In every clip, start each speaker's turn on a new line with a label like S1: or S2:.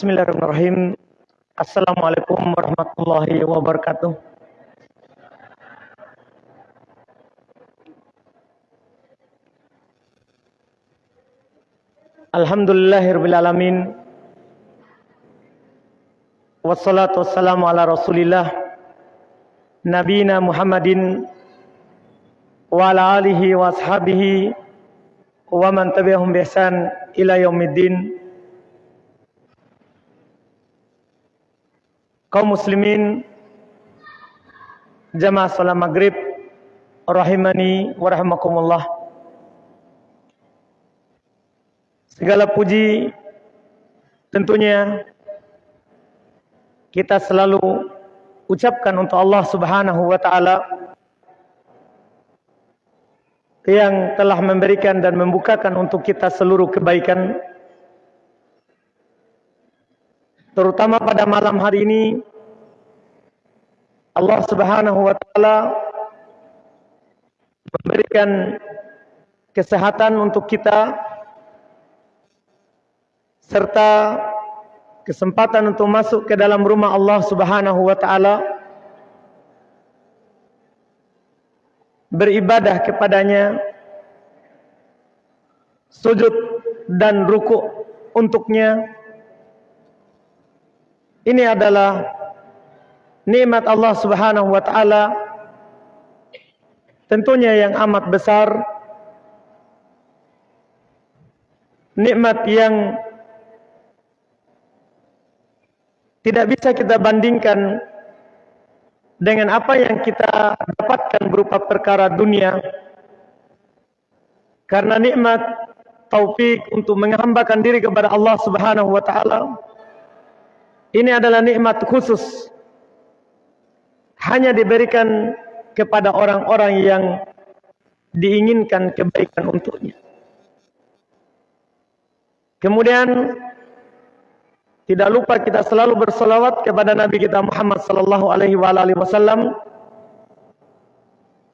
S1: Bismillahirrahmanirrahim. Assalamualaikum warahmatullahi wabarakatuh. Alhamdulillahirrahmanirrahim. Wassalatu wassalamu ala rasulillah Nabina Muhammadin Wa ala alihi wa Wa man tabi'ahum bihsan ila yaumiddin Kaum muslimin Jamaah salam maghrib Rahimani wa rahimakumullah. Segala puji Tentunya kita selalu ucapkan untuk Allah Subhanahu wa taala yang telah memberikan dan membukakan untuk kita seluruh kebaikan terutama pada malam hari ini Allah Subhanahu wa taala memberikan kesehatan untuk kita serta kesempatan untuk masuk ke dalam rumah Allah Subhanahu wa taala beribadah kepadanya sujud dan ruku untuknya ini adalah nikmat Allah Subhanahu wa taala. Tentunya yang amat besar nikmat yang tidak bisa kita bandingkan dengan apa yang kita dapatkan berupa perkara dunia. Karena nikmat taufik untuk menghambakan diri kepada Allah Subhanahu wa taala ini adalah nikmat khusus. Hanya diberikan kepada orang-orang yang diinginkan kebaikan untuknya. Kemudian tidak lupa kita selalu bersolawat kepada Nabi kita Muhammad sallallahu alaihi wasallam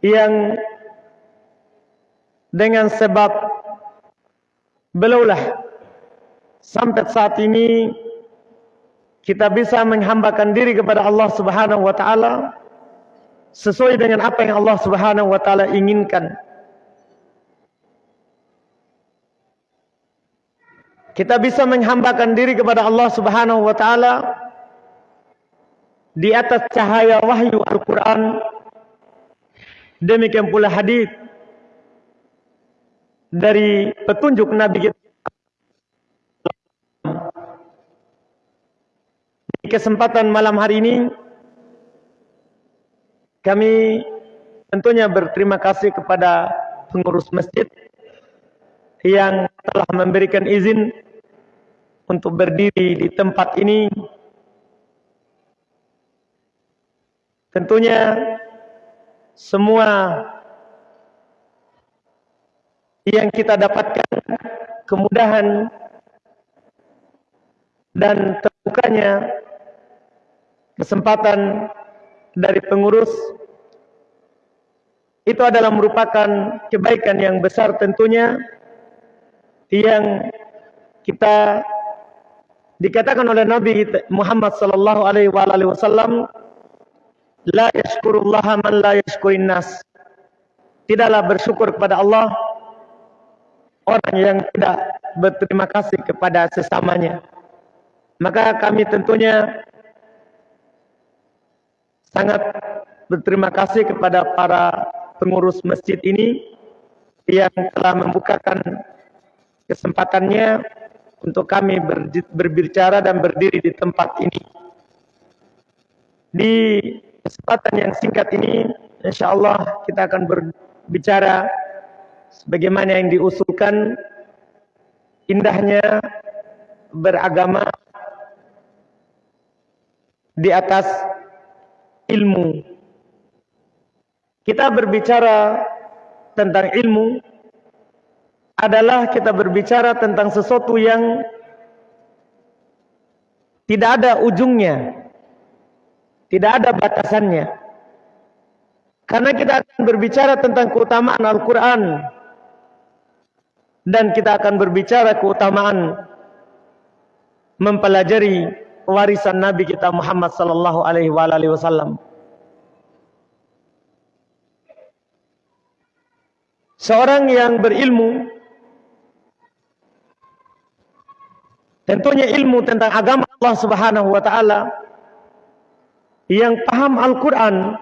S1: yang dengan sebab belaulah sampai saat ini kita bisa menghambakan diri kepada Allah Subhanahu wa taala sesuai dengan apa yang Allah Subhanahu wa taala inginkan. kita bisa menghambakan diri kepada Allah Subhanahu wa taala di atas cahaya wahyu Al-Qur'an demikian pula hadis dari petunjuk Nabi kita kesempatan malam hari ini kami tentunya berterima kasih kepada pengurus masjid yang telah memberikan izin untuk berdiri di tempat ini. Tentunya semua yang kita dapatkan kemudahan dan terbukanya kesempatan dari pengurus itu adalah merupakan kebaikan yang besar tentunya yang kita dikatakan oleh Nabi Muhammad sallallahu alaihi wasallam la yashkurullaha man la yashkurin nas. Tidaklah bersyukur kepada Allah orang yang tidak berterima kasih kepada sesamanya. Maka kami tentunya sangat berterima kasih kepada para pengurus masjid ini yang telah membukakan kesempatannya untuk kami berbicara dan berdiri di tempat ini. Di kesempatan yang singkat ini, insya Allah kita akan berbicara sebagaimana yang diusulkan indahnya beragama di atas ilmu. Kita berbicara tentang ilmu adalah kita berbicara tentang sesuatu yang tidak ada ujungnya, tidak ada batasannya. Karena kita akan berbicara tentang keutamaan Al-Quran dan kita akan berbicara keutamaan mempelajari warisan Nabi kita Muhammad sallallahu alaihi wasallam. Seorang yang berilmu tentunya ilmu tentang agama Allah Subhanahu wa taala yang paham Al-Qur'an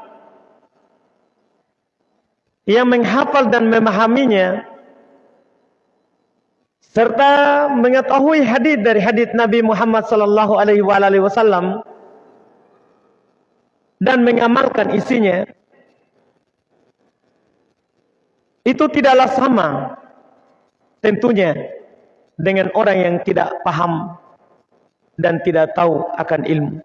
S1: yang menghafal dan memahaminya serta mengetahui hadis dari hadis Nabi Muhammad sallallahu alaihi wasallam dan mengamalkan isinya itu tidaklah sama tentunya dengan orang yang tidak paham dan tidak tahu akan ilmu.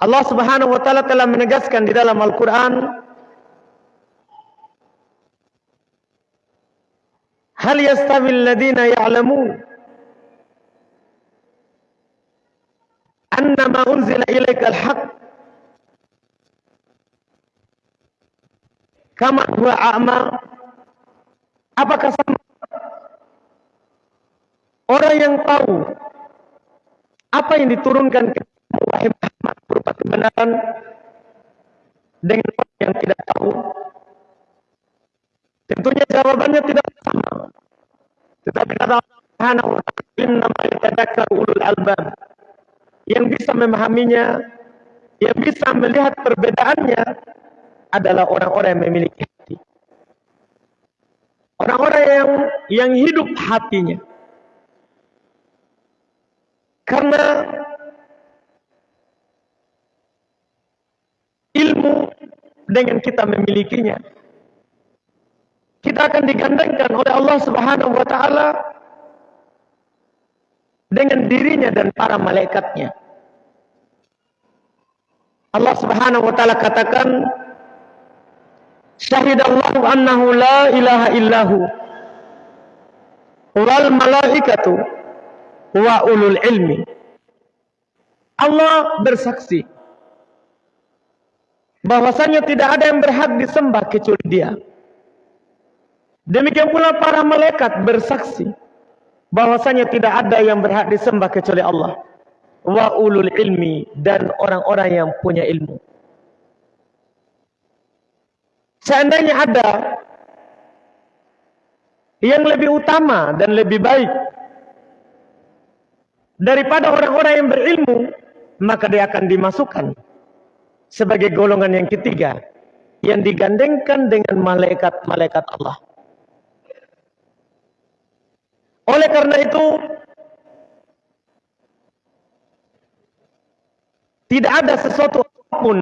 S1: Allah Subhanahu wa taala telah menegaskan di dalam Al-Qur'an Hal yastawi alladhina ya'lamun annama unzila ilaika al-haq. Kama huwa a'ma? Apakah sama? Orang yang tahu apa yang diturunkan ke wahai Muhammad berupa kebenaran dengan orang yang tidak tahu? Tentunya jawabannya tidak sama tetapi kata Allah Subhanahu wa taala innama yatadakkaru ulul albab. Yang bisa memahaminya yang bisa melihat perbedaannya adalah orang-orang yang memiliki hati. Orang-orang yang yang hidup hatinya. Karena ilmu dengan kita memilikinya. Kita akan digandengkan oleh Allah Subhanahu wa taala dengan dirinya dan para malaikatnya. Allah Subhanahu wa taala katakan Syahidallahu annahu la ilaha illahu wal malaikatu wa ulul ilmi. Allah bersaksi bahwasanya tidak ada yang berhak disembah kecuali Dia. Demikian pula para malaikat bersaksi bahwasanya tidak ada yang berhak disembah kecuali Allah. Wa ulul ilmi dan orang-orang yang punya ilmu. Seandainya ada yang lebih utama dan lebih baik daripada orang-orang yang berilmu, maka dia akan dimasukkan sebagai golongan yang ketiga yang digandengkan dengan malaikat-malaikat Allah. Oleh karena itu tidak ada sesuatu pun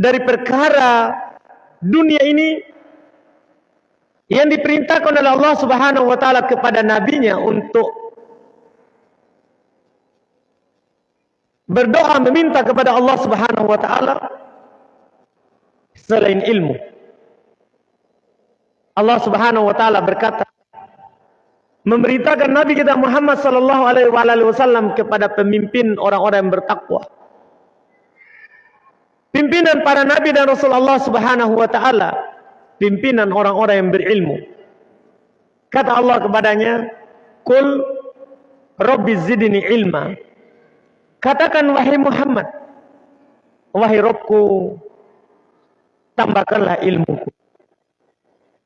S1: dari perkara dunia ini yang diperintahkan oleh Allah Subhanahu wa taala kepada nabinya untuk berdoa meminta kepada Allah Subhanahu wa taala selain ilmu. Allah Subhanahu wa taala berkata memerintahkan Nabi kita Muhammad sallallahu alaihi wasallam kepada pemimpin orang-orang yang bertakwa. Pimpinan para nabi dan rasul Allah Subhanahu wa taala, pimpinan orang-orang yang berilmu. Kata Allah kepadanya, "Qul Rabbi zidni ilma." Katakan wahai Muhammad, wahai Rabbku, tambahkanlah ilmuku.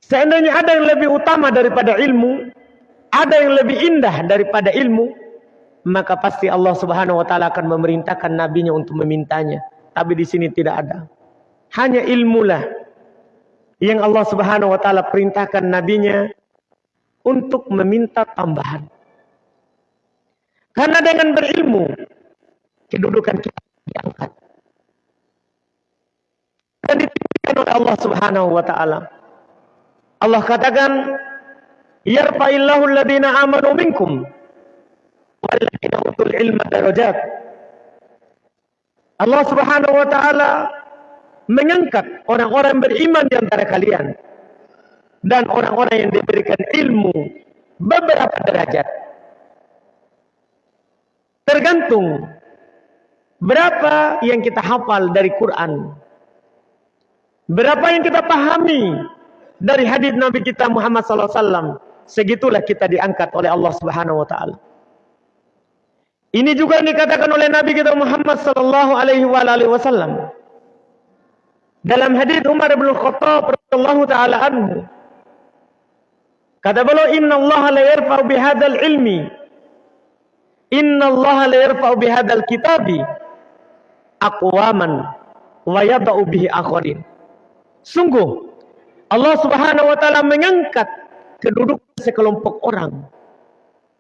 S1: Seandainya ada yang lebih utama daripada ilmu, ada yang lebih indah daripada ilmu, maka pasti Allah Subhanahu wa taala akan memerintahkan nabinya untuk memintanya. Tapi di sini tidak ada. Hanya ilmulah yang Allah Subhanahu wa taala perintahkan nabinya untuk meminta tambahan. Karena dengan berilmu kedudukan kita diangkat. Dan ditinggikan oleh Allah Subhanahu wa taala. Allah katakan yarfa'illahu alladhina amanu minkum. Walladhina utul ilma darajat. Allah Subhanahu wa taala mengangkat orang-orang beriman di antara kalian. Dan orang-orang yang diberikan ilmu beberapa derajat. Tergantung berapa yang kita hafal dari Quran. Berapa yang kita pahami dari hadis Nabi kita Muhammad sallallahu alaihi wasallam segitulah kita diangkat oleh Allah Subhanahu wa taala. Ini juga dikatakan oleh Nabi kita Muhammad sallallahu alaihi wasallam. Dalam hadis Umar bin Khattab radhiyallahu taala anhu. Kata beliau, "Inna Allah la yarfa'u bihadzal ilmi. Inna Allah la yarfa'u bihadzal kitabi aqwaman wa yada'u bihi akharin." Sungguh Allah Subhanahu wa taala mengangkat kedudukan sekelompok orang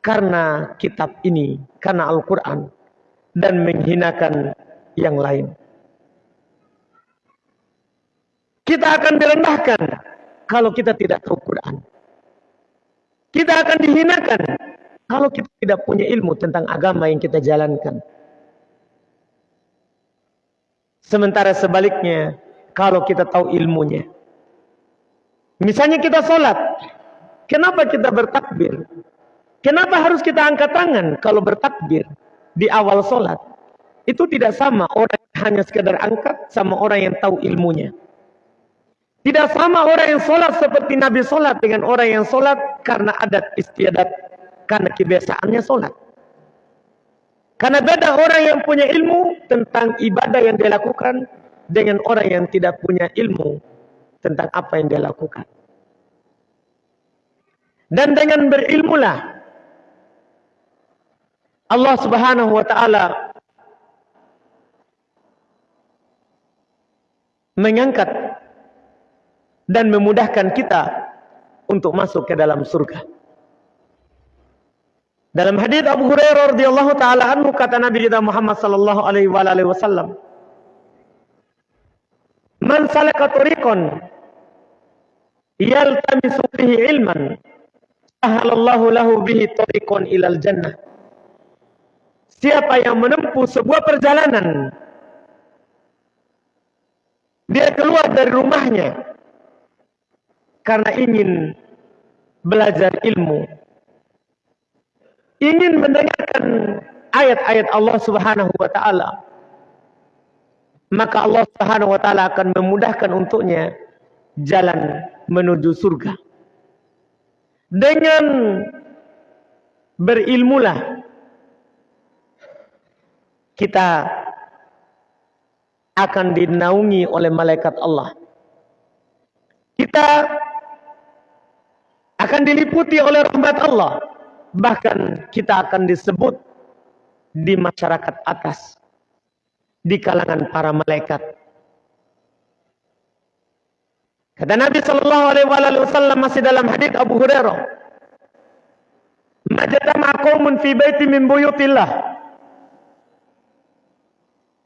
S1: karena kitab ini, karena Al-Quran, dan menghinakan yang lain. Kita akan direndahkan kalau kita tidak tahu Quran. Kita akan dihinakan kalau kita tidak punya ilmu tentang agama yang kita jalankan. Sementara sebaliknya, kalau kita tahu ilmunya. Misalnya kita sholat, kenapa kita bertakbir? Kenapa harus kita angkat tangan kalau bertakbir di awal sholat? Itu tidak sama orang yang hanya sekedar angkat sama orang yang tahu ilmunya. Tidak sama orang yang sholat seperti Nabi sholat dengan orang yang sholat karena adat istiadat, karena kebiasaannya sholat. Karena beda orang yang punya ilmu tentang ibadah yang dia lakukan dengan orang yang tidak punya ilmu tentang apa yang dia lakukan. Dan dengan berilmulah Allah Subhanahu wa taala mengangkat dan memudahkan kita untuk masuk ke dalam surga. Dalam hadis Abu Hurairah radhiyallahu taala anhu kata Nabi kita Muhammad sallallahu alaihi wasallam, "Man salaka tariqan yaltamisu fihi ilman, sahalallahu lahu bihi tariqan ilal jannah." Siapa yang menempuh sebuah perjalanan dia keluar dari rumahnya karena ingin belajar ilmu. Ingin mendengarkan ayat-ayat Allah Subhanahu wa taala. Maka Allah Subhanahu wa taala akan memudahkan untuknya jalan menuju surga dengan berilmulah kita akan dinaungi oleh malaikat Allah. Kita akan diliputi oleh rahmat Allah. Bahkan kita akan disebut di masyarakat atas. Di kalangan para malaikat. Kata Nabi sallallahu alaihi wasallam masih dalam hadis Abu Hurairah, "Majtama qaumun fi baiti min buyutillah."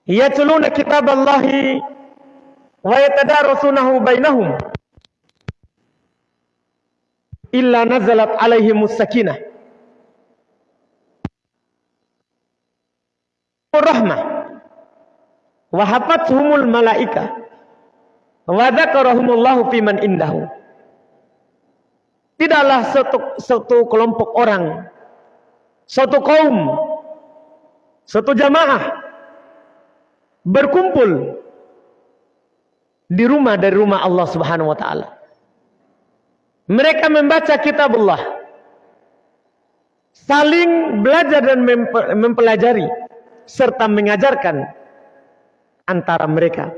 S1: yatluna kitaballahi wa yatadarasunahu bainahum. Illa nazalat alaihimus sakinah. Rahmah. Wa hafathumul malaika wa dzakarahumullahu fiman indahu tidaklah satu, satu kelompok orang satu kaum satu jamaah berkumpul di rumah dari rumah Allah Subhanahu wa taala. Mereka membaca kitab Allah. Saling belajar dan mempelajari serta mengajarkan antara mereka.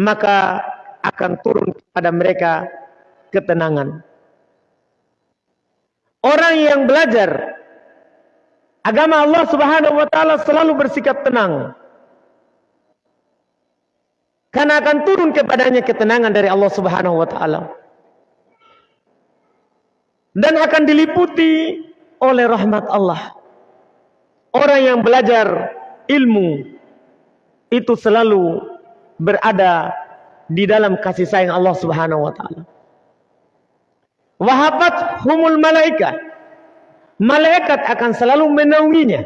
S1: Maka akan turun pada mereka ketenangan. Orang yang belajar agama Allah Subhanahu wa taala selalu bersikap tenang karena akan turun kepadanya ketenangan dari Allah Subhanahu wa taala. Dan akan diliputi oleh rahmat Allah. Orang yang belajar ilmu itu selalu berada di dalam kasih sayang Allah Subhanahu wa taala. Wahabat humul malaikat. Malaikat akan selalu menaunginya.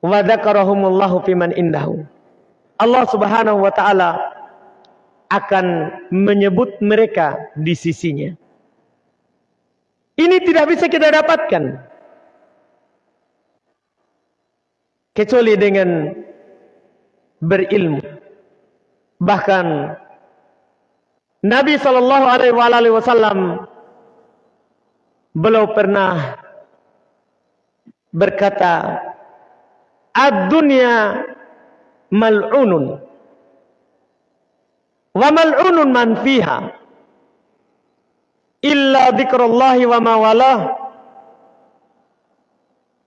S1: Wa dzakarahumullahu fiman indahu. Allah Subhanahu wa taala akan menyebut mereka di sisinya. Ini tidak bisa kita dapatkan kecuali dengan berilmu. Bahkan Nabi sallallahu alaihi wasallam belum pernah berkata, "Ad-dunya mal'unun wa mal'unun man fiha illa dzikrallahi wa ma walah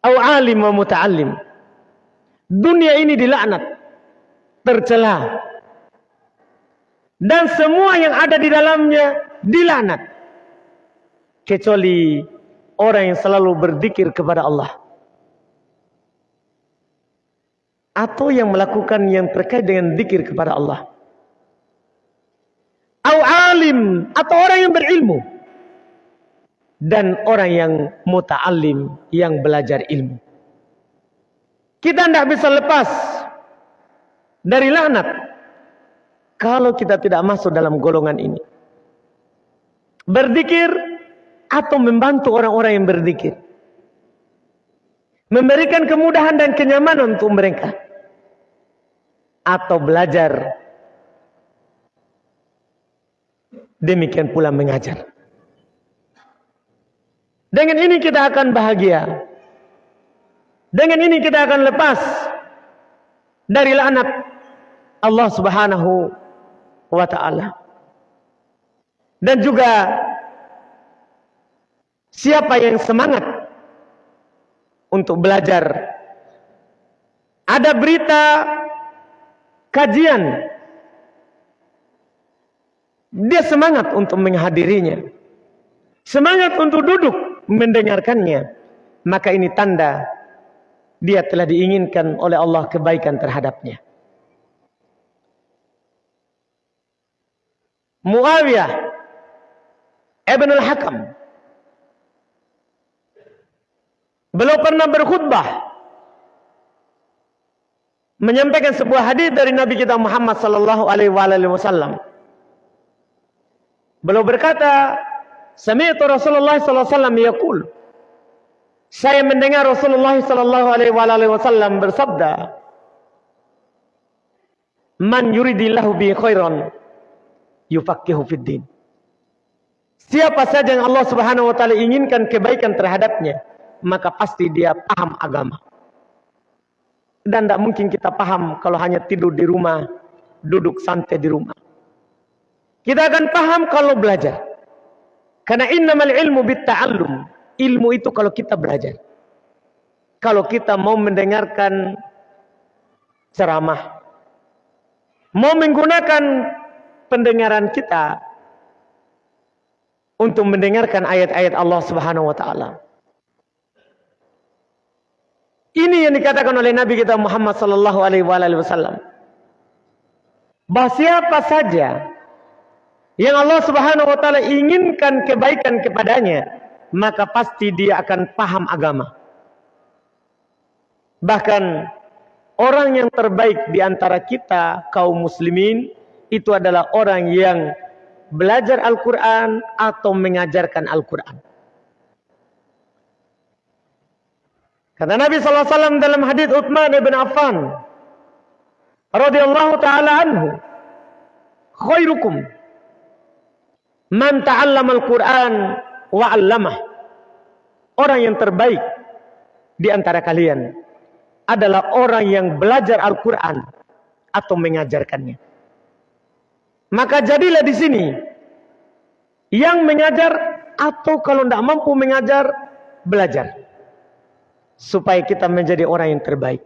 S1: au alim wa muta'allim." Dunia ini dilaknat, tercela. Dan semua yang ada di dalamnya dilaknat. Kecuali orang yang selalu berzikir kepada Allah. Atau yang melakukan yang terkait dengan zikir kepada Allah. Au alim atau orang yang berilmu. Dan orang yang muta'alim yang belajar ilmu. Kita tidak bisa lepas dari laknat kalau kita tidak masuk dalam golongan ini. Berzikir atau membantu orang-orang yang berzikir. Memberikan kemudahan dan kenyamanan untuk mereka. Atau belajar. Demikian pula mengajar. Dengan ini kita akan bahagia. Dengan ini kita akan lepas dari laknat Allah Subhanahu wa taala. Dan juga siapa yang semangat untuk belajar? Ada berita kajian. Dia semangat untuk menghadirinya. Semangat untuk duduk mendengarkannya. Maka ini tanda dia telah diinginkan oleh Allah kebaikan terhadapnya Muawiyah Ibn al-Hakam Beliau pernah berkhutbah menyampaikan sebuah hadis dari Nabi kita Muhammad sallallahu alaihi wasallam. Beliau berkata, "Sami'tu Rasulullah sallallahu alaihi wasallam yaqul" Saya mendengar Rasulullah sallallahu alaihi wasallam bersabda, "Man yuridillahu bi khairan yufaqihu fid din." Siapa saja yang Allah Subhanahu wa taala inginkan kebaikan terhadapnya, maka pasti dia paham agama. Dan tidak mungkin kita paham kalau hanya tidur di rumah, duduk santai di rumah. Kita akan paham kalau belajar. Karena innamal ilmu bitta'allum. Ilmu itu kalau kita belajar. Kalau kita mau mendengarkan ceramah. Mau menggunakan pendengaran kita untuk mendengarkan ayat-ayat Allah Subhanahu wa taala. Ini yang dikatakan oleh Nabi kita Muhammad sallallahu alaihi wasallam. Bahwa siapa saja yang Allah Subhanahu wa taala inginkan kebaikan kepadanya, maka pasti dia akan paham agama. Bahkan orang yang terbaik di antara kita kaum muslimin itu adalah orang yang belajar Al-Qur'an atau mengajarkan Al-Qur'an. Kata Nabi SAW dalam hadis Uthman ibn Affan radhiyallahu taala anhu, khairukum man ta'allama al-Qur'an wa 'allamah. Orang yang terbaik di antara kalian adalah orang yang belajar Al-Qur'an atau mengajarkannya. Maka jadilah di sini yang mengajar atau kalau tidak mampu mengajar belajar supaya kita menjadi orang yang terbaik.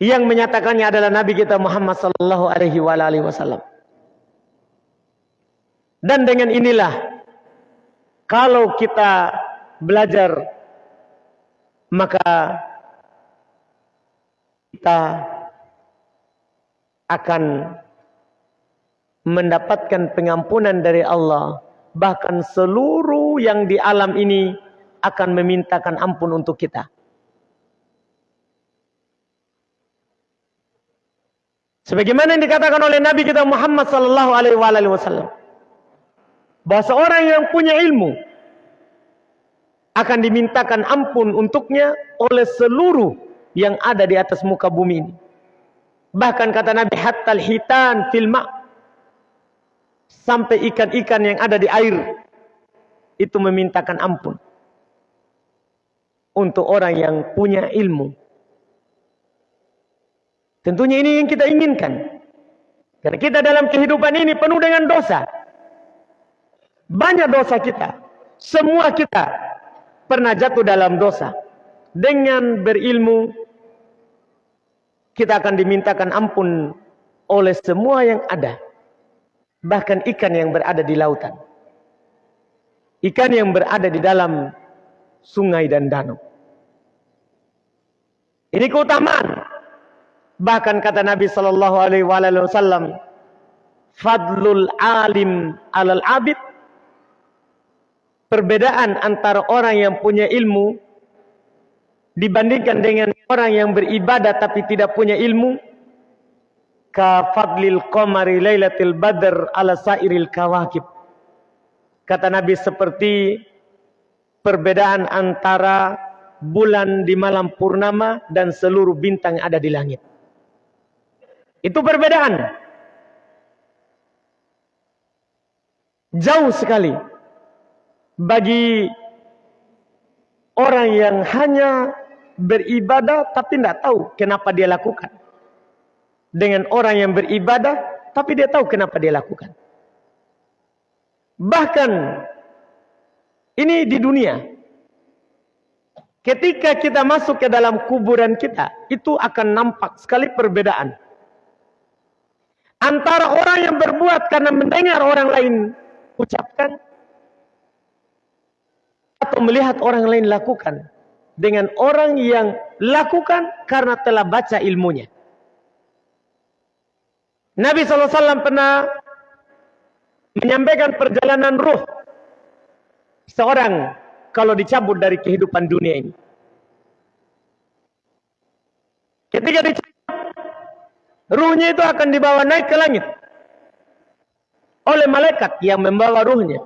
S1: Yang menyatakannya adalah Nabi kita Muhammad sallallahu alaihi wasallam. Dan dengan inilah kalau kita belajar maka kita akan mendapatkan pengampunan dari Allah bahkan seluruh yang di alam ini akan memintakan ampun untuk kita. Sebagaimana yang dikatakan oleh Nabi kita Muhammad sallallahu alaihi wasallam. Bahwa seorang yang punya ilmu akan dimintakan ampun untuknya oleh seluruh yang ada di atas muka bumi ini. Bahkan kata Nabi hatta hitan fil ma' sampai ikan-ikan yang ada di air itu memintakan ampun. untuk orang yang punya ilmu. Tentunya ini yang kita inginkan. Karena kita dalam kehidupan ini penuh dengan dosa. Banyak dosa kita. Semua kita pernah jatuh dalam dosa. Dengan berilmu, kita akan dimintakan ampun oleh semua yang ada. Bahkan ikan yang berada di lautan. Ikan yang berada di dalam sungai dan danau. Ini keutamaan. Bahkan kata Nabi sallallahu alaihi wasallam, "Fadlul alim 'alal 'abid" Perbedaan antara orang yang punya ilmu dibandingkan dengan orang yang beribadah tapi tidak punya ilmu ka fadlil qamari lailatul badr ala sairil kawakib. Kata Nabi seperti perbedaan antara bulan di malam purnama dan seluruh bintang yang ada di langit. Itu perbedaan. Jauh sekali. Bagi orang yang hanya beribadah tapi tidak tahu kenapa dia lakukan. Dengan orang yang beribadah tapi dia tahu kenapa dia lakukan. Bahkan ini di dunia. Ketika kita masuk ke dalam kuburan kita, itu akan nampak sekali perbedaan. Antara orang yang berbuat karena mendengar orang lain ucapkan, atau melihat orang lain lakukan. Dengan orang yang lakukan karena telah baca ilmunya. Nabi SAW pernah menyampaikan perjalanan ruh seorang kalau dicabut dari kehidupan dunia ini. Ketika dicabut, ruhnya itu akan dibawa naik ke langit oleh malaikat yang membawa ruhnya.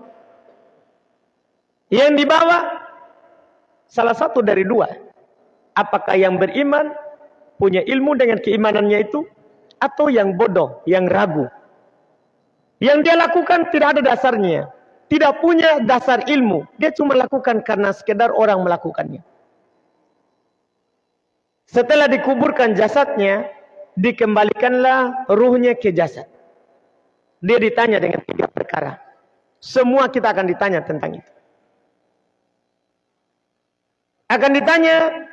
S1: Yang dibawa salah satu dari dua. Apakah yang beriman punya ilmu dengan keimanannya itu atau yang bodoh, yang ragu. Yang dia lakukan tidak ada dasarnya tidak punya dasar ilmu. Dia cuma lakukan karena sekedar orang melakukannya. Setelah dikuburkan jasadnya, dikembalikanlah ruhnya ke jasad. Dia ditanya dengan tiga perkara. Semua kita akan ditanya tentang itu. Akan ditanya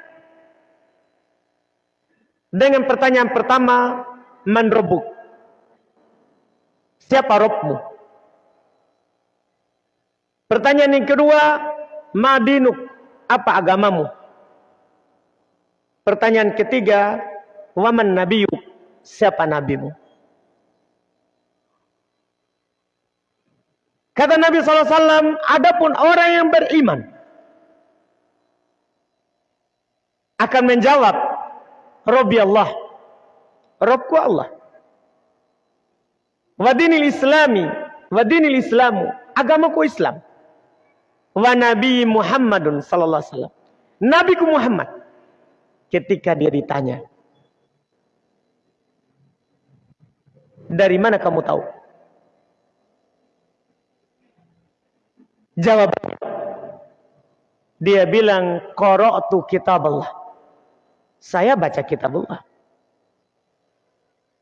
S1: dengan pertanyaan pertama, man robuk? Siapa robmu? Pertanyaan yang kedua, madinuk, apa agamamu? Pertanyaan ketiga, waman nabiyu, siapa nabimu? Kata Nabi SAW, adapun orang yang beriman akan menjawab, Robbi Allah, Robku Allah. Wadinil Islami, wadinil Islamu, agamaku Islam wa Nabi Muhammadun sallallahu alaihi wasallam. Nabi Muhammad ketika dia ditanya, "Dari mana kamu tahu?" Jawabannya dia bilang, "Qara'tu kitab Allah." Saya baca kitab Allah.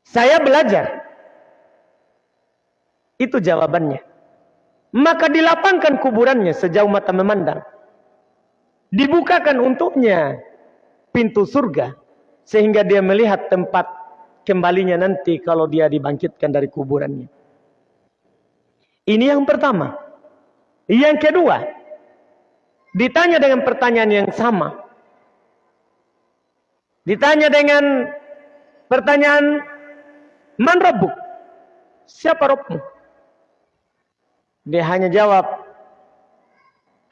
S1: Saya belajar. Itu jawabannya. Maka dilapangkan kuburannya sejauh mata memandang. Dibukakan untuknya pintu surga. Sehingga dia melihat tempat kembalinya nanti kalau dia dibangkitkan dari kuburannya. Ini yang pertama. Yang kedua. Ditanya dengan pertanyaan yang sama. Ditanya dengan pertanyaan. Man Rabbuk? Siapa Rabbmu? Dia hanya jawab,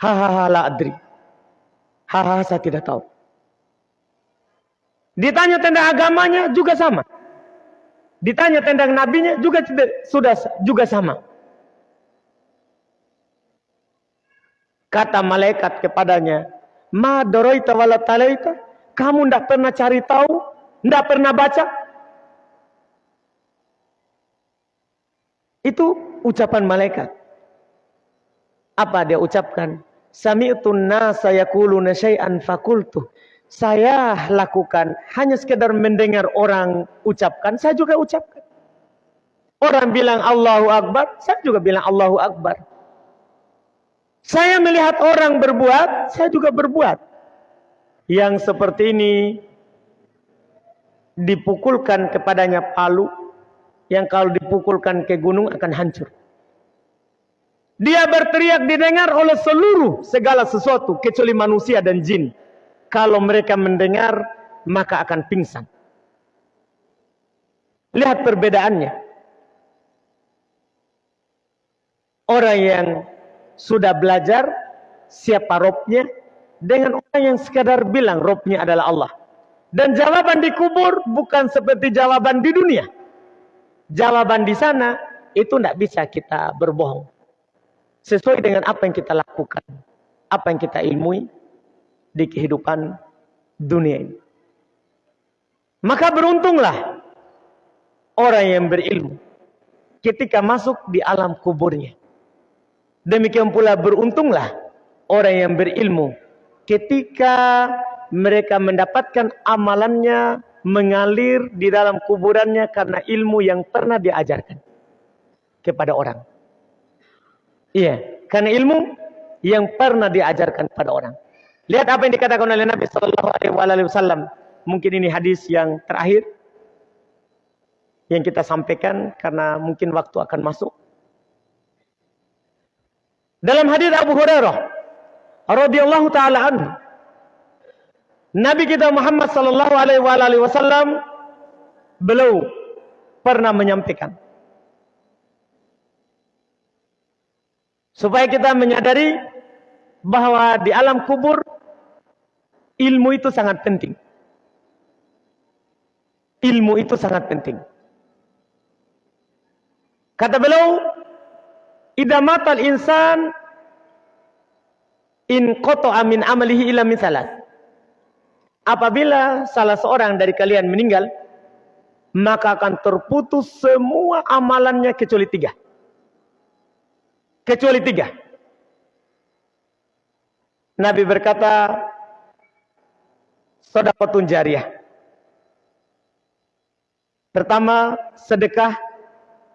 S1: hahaha la adri. Hahaha saya tidak tahu. Ditanya tentang agamanya juga sama. Ditanya tentang nabinya juga sudah juga sama. Kata malaikat kepadanya, Ma doroita wala talaita? Kamu tidak pernah cari tahu? Tidak pernah baca? Itu ucapan malaikat. Apa dia ucapkan? Sami'tun nasa yaquluna syai'an fakultu. Saya lakukan hanya sekedar mendengar orang ucapkan, saya juga ucapkan. Orang bilang Allahu Akbar, saya juga bilang Allahu Akbar. Saya melihat orang berbuat, saya juga berbuat. Yang seperti ini dipukulkan kepadanya palu, yang kalau dipukulkan ke gunung akan hancur. Dia berteriak didengar oleh seluruh segala sesuatu kecuali manusia dan jin. Kalau mereka mendengar maka akan pingsan. Lihat perbedaannya. Orang yang sudah belajar siapa robnya dengan orang yang sekadar bilang robnya adalah Allah. Dan jawaban di kubur bukan seperti jawaban di dunia. Jawaban di sana itu tidak bisa kita berbohong sesuai dengan apa yang kita lakukan, apa yang kita ilmui di kehidupan dunia ini. Maka beruntunglah orang yang berilmu ketika masuk di alam kuburnya. Demikian pula beruntunglah orang yang berilmu ketika mereka mendapatkan amalannya mengalir di dalam kuburannya karena ilmu yang pernah diajarkan kepada orang. Iya, karena ilmu yang pernah diajarkan pada orang. Lihat apa yang dikatakan oleh Nabi Sallallahu Alaihi Wasallam. Mungkin ini hadis yang terakhir yang kita sampaikan karena mungkin waktu akan masuk. Dalam hadis Abu Hurairah radhiyallahu taala anhu Nabi kita Muhammad sallallahu alaihi wasallam beliau pernah menyampaikan Supaya kita menyadari bahwa di alam kubur ilmu itu sangat penting. Ilmu itu sangat penting. Kata beliau, idamatal insan in koto amin amalihi ila misalat. Apabila salah seorang dari kalian meninggal, maka akan terputus semua amalannya kecuali tiga. Kecuali tiga. Nabi berkata, sodakotun jariah. Pertama, sedekah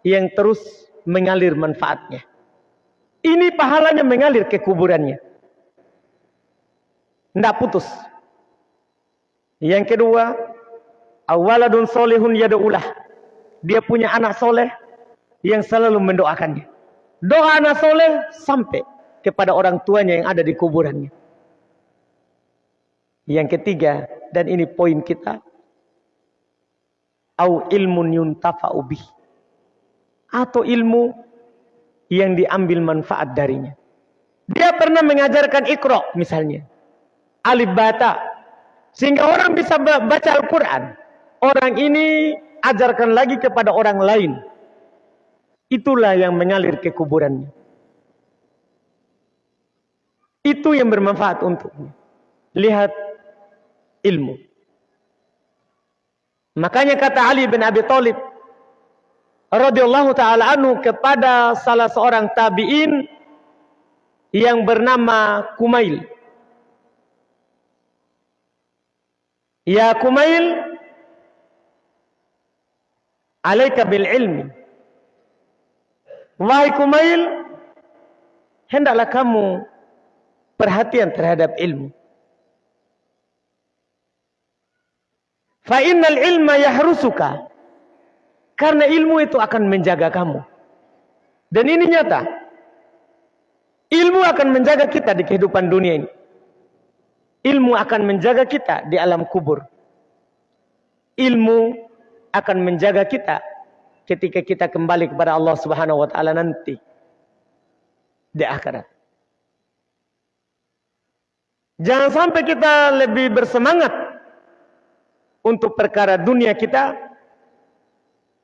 S1: yang terus mengalir manfaatnya. Ini pahalanya mengalir ke kuburannya. Tidak putus. Yang kedua, awaladun solehun yada'ulah. Dia punya anak soleh yang selalu mendoakannya. Doa anak soleh sampai kepada orang tuanya yang ada di kuburannya. Yang ketiga, dan ini poin kita. Au ilmun. Atau ilmu yang diambil manfaat darinya. Dia pernah mengajarkan ikro misalnya. Alif bata. Sehingga orang bisa baca Al-Quran. Orang ini ajarkan lagi kepada orang lain. Itulah yang mengalir ke kuburannya. Itu yang bermanfaat untuknya. Lihat ilmu. Makanya kata Ali bin Abi Thalib radhiyallahu taala anhu kepada salah seorang tabi'in yang bernama Kumail. Ya Kumail, alaika bil ilmi. Wahai Kumail, hendaklah kamu perhatian terhadap ilmu. Fa innal ilma yahrusuka. Karena ilmu itu akan menjaga kamu. Dan ini nyata. Ilmu akan menjaga kita di kehidupan dunia ini. Ilmu akan menjaga kita di alam kubur. Ilmu akan menjaga kita ketika kita kembali kepada Allah Subhanahu wa taala nanti di akhirat. Jangan sampai kita lebih bersemangat untuk perkara dunia kita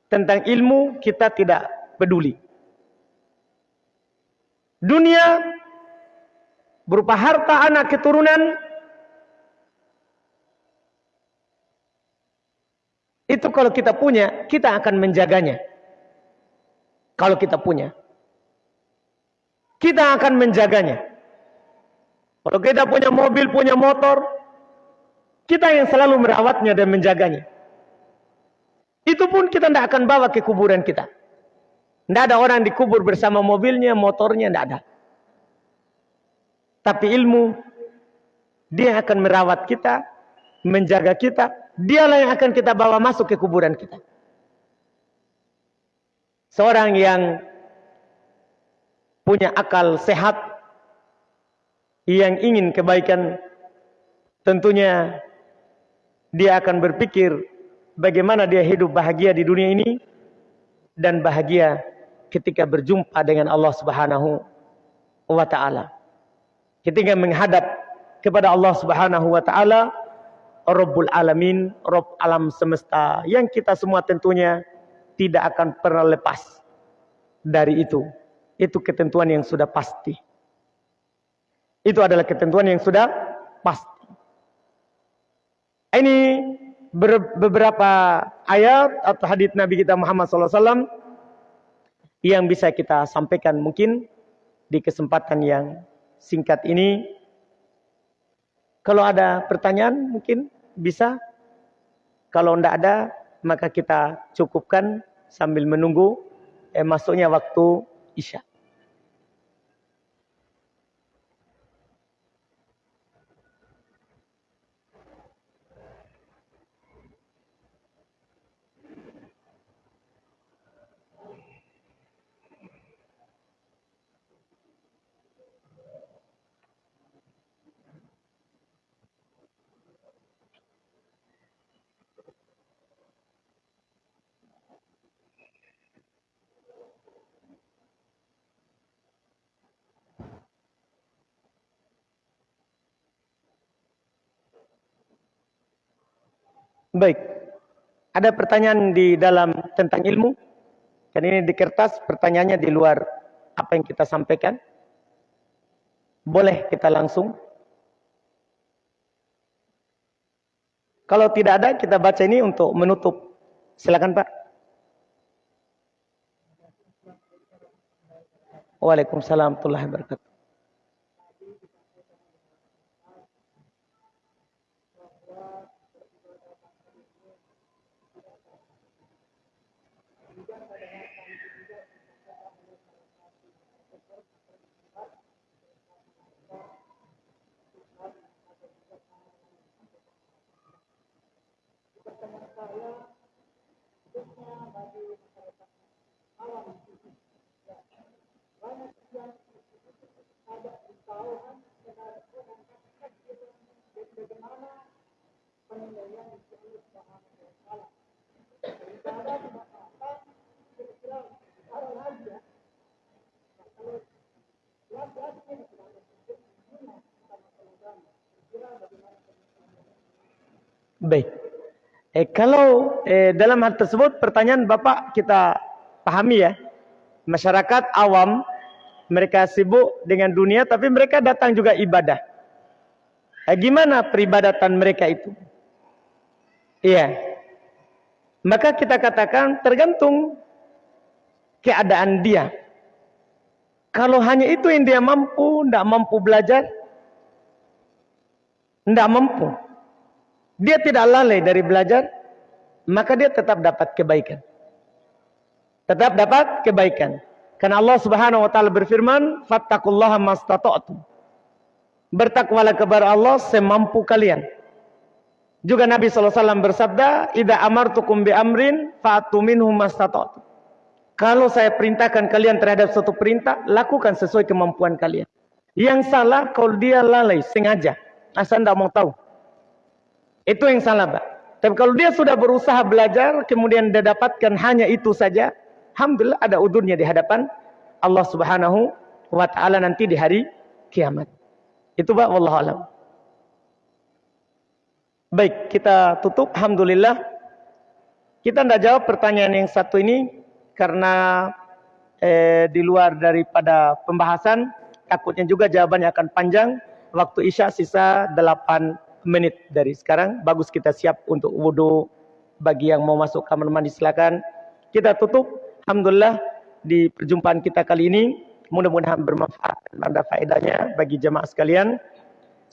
S1: tentang ilmu kita tidak peduli. Dunia berupa harta anak keturunan Itu kalau kita punya, kita akan menjaganya. Kalau kita punya. Kita akan menjaganya. Kalau kita punya mobil, punya motor, kita yang selalu merawatnya dan menjaganya. Itu pun kita tidak akan bawa ke kuburan kita. Tidak ada orang dikubur bersama mobilnya, motornya, tidak ada. Tapi ilmu, dia akan merawat kita, menjaga kita. Dialah yang akan kita bawa masuk ke kuburan kita. Seorang yang punya akal sehat, yang ingin kebaikan, tentunya dia akan berpikir bagaimana dia hidup bahagia di dunia ini dan bahagia ketika berjumpa dengan Allah Subhanahu wa taala. Ketika menghadap kepada Allah Subhanahu wa taala, Rabbul Alamin, Rabb alam semesta yang kita semua tentunya tidak akan pernah lepas dari itu. Itu ketentuan yang sudah pasti. Itu adalah ketentuan yang sudah pasti. Ini beberapa ayat atau hadits Nabi kita Muhammad SAW yang bisa kita sampaikan mungkin di kesempatan yang singkat ini. Kalau ada pertanyaan mungkin bisa. Kalau tidak ada maka kita cukupkan sambil menunggu eh, masuknya waktu Isya. Baik. Ada pertanyaan di dalam tentang ilmu? Kan ini di kertas pertanyaannya di luar apa yang kita sampaikan. Boleh kita langsung? Kalau tidak ada, kita baca ini untuk menutup. Silakan Pak. Waalaikumsalam warahmatullahi wabarakatuh. Baik. Eh, kalau eh, dalam hal tersebut pertanyaan Bapak kita pahami ya. Masyarakat awam mereka sibuk dengan dunia tapi mereka datang juga ibadah. Eh, gimana peribadatan mereka itu? Iya. Maka kita katakan tergantung keadaan dia. Kalau hanya itu yang dia mampu, tidak mampu belajar, tidak mampu. Dia tidak lalai dari belajar, maka dia tetap dapat kebaikan. Tetap dapat kebaikan. Karena Allah Subhanahu wa taala berfirman, "Fattaqullaha mastata'tum." Bertakwalah kepada Allah semampu kalian. Juga Nabi SAW bersabda, "Idza amartukum bi amrin fa'tu minhu mastata'tum." Kalau saya perintahkan kalian terhadap suatu perintah, lakukan sesuai kemampuan kalian. Yang salah kalau dia lalai sengaja, asal tidak mau tahu. Itu yang salah, Pak. Tapi kalau dia sudah berusaha belajar, kemudian dia dapatkan hanya itu saja, Alhamdulillah ada udurnya di hadapan Allah subhanahu wa ta'ala nanti di hari kiamat. Itu Pak, Wallahu alam. Baik, kita tutup. Alhamdulillah. Kita tidak jawab pertanyaan yang satu ini karena eh, di luar daripada pembahasan. Takutnya juga jawabannya akan panjang. Waktu Isya sisa 8 menit dari sekarang. Bagus kita siap untuk wudhu. Bagi yang mau masuk kamar mandi silakan. Kita tutup. Alhamdulillah di perjumpaan kita kali ini. Mudah-mudahan bermanfaat dan ada faedahnya bagi jemaah sekalian.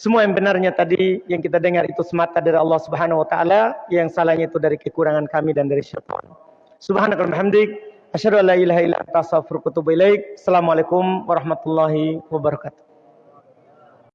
S1: Semua yang benarnya tadi yang kita dengar itu semata dari Allah Subhanahu wa taala, yang salahnya itu dari kekurangan kami dan dari syaitan. Subhanakallahumma hamdik, asyhadu an la ilaha illa anta astaghfiruka wa atubu ilaik. Assalamualaikum warahmatullahi wabarakatuh.